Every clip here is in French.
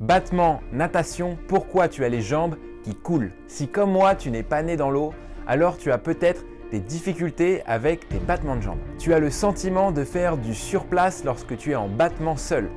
Battement, natation, pourquoi tu as les jambes qui coulent? Si comme moi tu n'es pas né dans l'eau, alors tu as peut-être des difficultés avec tes battements de jambes. Tu as le sentiment de faire du surplace lorsque tu es en battement seul.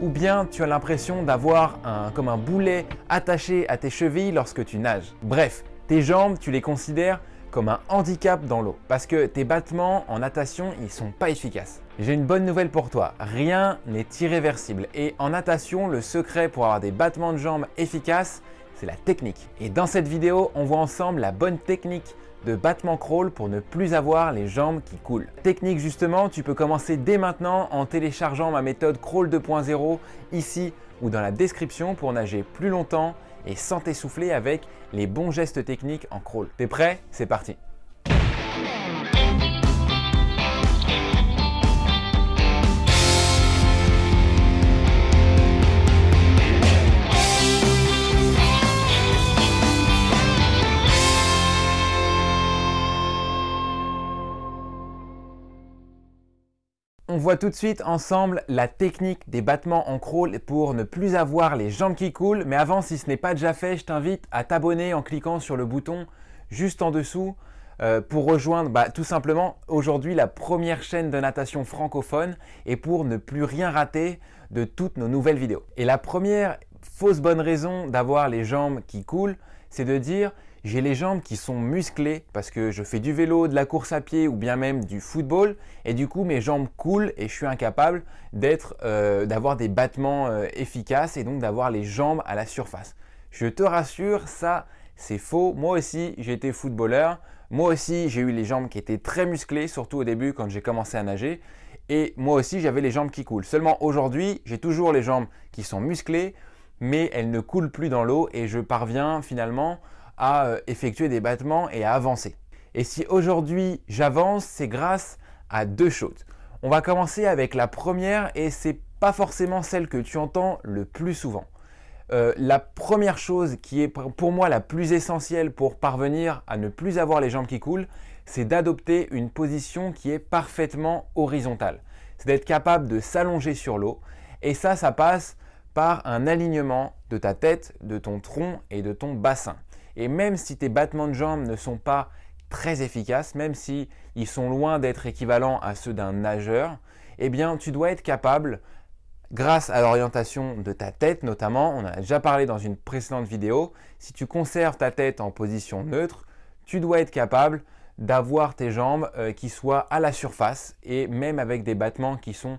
Ou bien tu as l'impression d'avoir un, comme un boulet attaché à tes chevilles lorsque tu nages. Bref, tes jambes, tu les considères comme un handicap dans l'eau. Parce que tes battements en natation, ils sont pas efficaces. J'ai une bonne nouvelle pour toi, rien n'est irréversible. Et en natation, le secret pour avoir des battements de jambes efficaces, c'est la technique. Et dans cette vidéo, on voit ensemble la bonne technique de battement crawl pour ne plus avoir les jambes qui coulent. Technique justement, tu peux commencer dès maintenant en téléchargeant ma méthode crawl 2.0 ici ou dans la description pour nager plus longtemps et sans t'essouffler avec les bons gestes techniques en crawl. T'es prêt? C'est parti voit tout de suite ensemble la technique des battements en crawl pour ne plus avoir les jambes qui coulent. Mais avant, si ce n'est pas déjà fait, je t'invite à t'abonner en cliquant sur le bouton juste en dessous euh, pour rejoindre bah, tout simplement aujourd'hui la première chaîne de natation francophone et pour ne plus rien rater de toutes nos nouvelles vidéos. Et la première fausse bonne raison d'avoir les jambes qui coulent, c'est de dire j'ai les jambes qui sont musclées parce que je fais du vélo, de la course à pied ou bien même du football et du coup mes jambes coulent et je suis incapable euh, d'avoir des battements euh, efficaces et donc d'avoir les jambes à la surface. Je te rassure, ça c'est faux. Moi aussi j'ai été footballeur, moi aussi j'ai eu les jambes qui étaient très musclées, surtout au début quand j'ai commencé à nager et moi aussi j'avais les jambes qui coulent. Seulement aujourd'hui j'ai toujours les jambes qui sont musclées mais elles ne coulent plus dans l'eau et je parviens finalement à euh, effectuer des battements et à avancer. Et si aujourd'hui j'avance, c'est grâce à deux choses. On va commencer avec la première et c'est pas forcément celle que tu entends le plus souvent. Euh, la première chose qui est pour moi la plus essentielle pour parvenir à ne plus avoir les jambes qui coulent, c'est d'adopter une position qui est parfaitement horizontale. C'est d'être capable de s'allonger sur l'eau et ça, ça passe par un alignement de ta tête, de ton tronc et de ton bassin. Et même si tes battements de jambes ne sont pas très efficaces, même si ils sont loin d'être équivalents à ceux d'un nageur, eh bien tu dois être capable, grâce à l'orientation de ta tête notamment, on a déjà parlé dans une précédente vidéo, si tu conserves ta tête en position neutre, tu dois être capable d'avoir tes jambes euh, qui soient à la surface et même avec des battements qui sont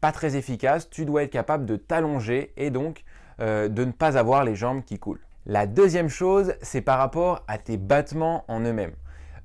pas très efficaces, tu dois être capable de t'allonger et donc euh, de ne pas avoir les jambes qui coulent. La deuxième chose, c'est par rapport à tes battements en eux-mêmes.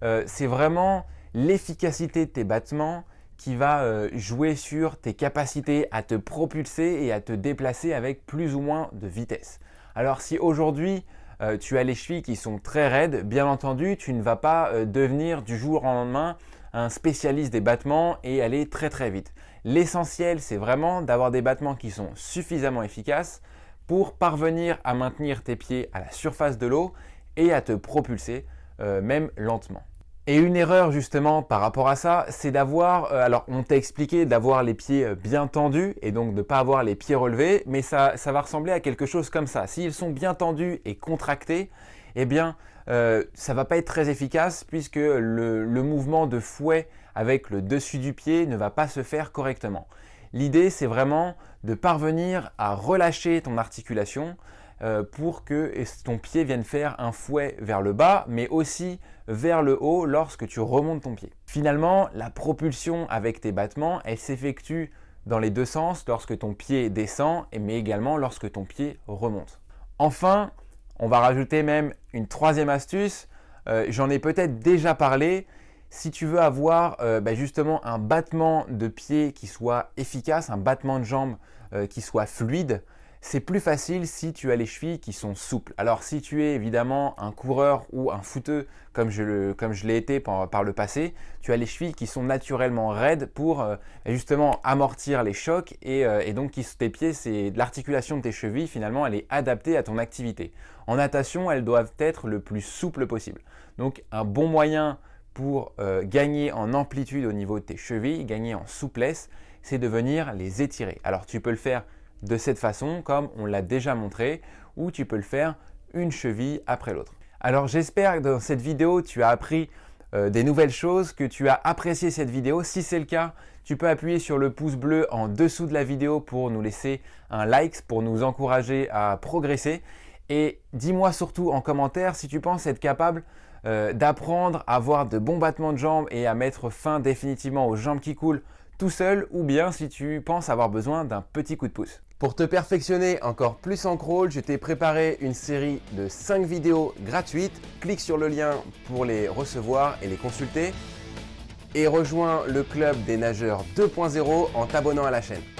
Euh, c'est vraiment l'efficacité de tes battements qui va euh, jouer sur tes capacités à te propulser et à te déplacer avec plus ou moins de vitesse. Alors si aujourd'hui euh, tu as les chevilles qui sont très raides, bien entendu tu ne vas pas devenir du jour au lendemain un spécialiste des battements et aller très très vite. L'essentiel c'est vraiment d'avoir des battements qui sont suffisamment efficaces pour parvenir à maintenir tes pieds à la surface de l'eau et à te propulser, euh, même lentement. Et une erreur justement par rapport à ça, c'est d'avoir, euh, alors on t'a expliqué d'avoir les pieds euh, bien tendus et donc de ne pas avoir les pieds relevés, mais ça, ça va ressembler à quelque chose comme ça. S'ils sont bien tendus et contractés, eh bien ça va pas être très efficace puisque le mouvement de fouet avec le dessus du pied ne va pas se faire correctement. L'idée, c'est vraiment de parvenir à relâcher ton articulation euh, pour que ton pied vienne faire un fouet vers le bas, mais aussi vers le haut lorsque tu remontes ton pied. Finalement, la propulsion avec tes battements, elle s'effectue dans les deux sens lorsque ton pied descend, mais également lorsque ton pied remonte. Enfin, on va rajouter même une troisième astuce. Euh, j'en ai peut-être déjà parlé, si tu veux avoir euh, bah, justement un battement de pied qui soit efficace, un battement de jambe euh, qui soit fluide, c'est plus facile si tu as les chevilles qui sont souples. Alors si tu es évidemment un coureur ou un footeux comme je l'ai été par, le passé, tu as les chevilles qui sont naturellement raides pour euh, justement amortir les chocs et, donc tes pieds, c'est l'articulation de tes chevilles finalement, elle est adaptée à ton activité. En natation, elles doivent être le plus souple possible. Donc un bon moyen pour euh, gagner en amplitude au niveau de tes chevilles, gagner en souplesse, c'est de venir les étirer. Alors tu peux le faire de cette façon comme on l'a déjà montré ou tu peux le faire une cheville après l'autre. Alors j'espère que dans cette vidéo tu as appris euh, des nouvelles choses, que tu as apprécié cette vidéo. Si c'est le cas, tu peux appuyer sur le pouce bleu en dessous de la vidéo pour nous laisser un like, pour nous encourager à progresser. Et dis-moi surtout en commentaire si tu penses être capable euh, d'apprendre à avoir de bons battements de jambes et à mettre fin définitivement aux jambes qui coulent tout seul ou bien si tu penses avoir besoin d'un petit coup de pouce. Pour te perfectionner encore plus en crawl, je t'ai préparé une série de 5 vidéos gratuites. Clique sur le lien pour les recevoir et les consulter. Et rejoins le club des nageurs 2.0 en t'abonnant à la chaîne.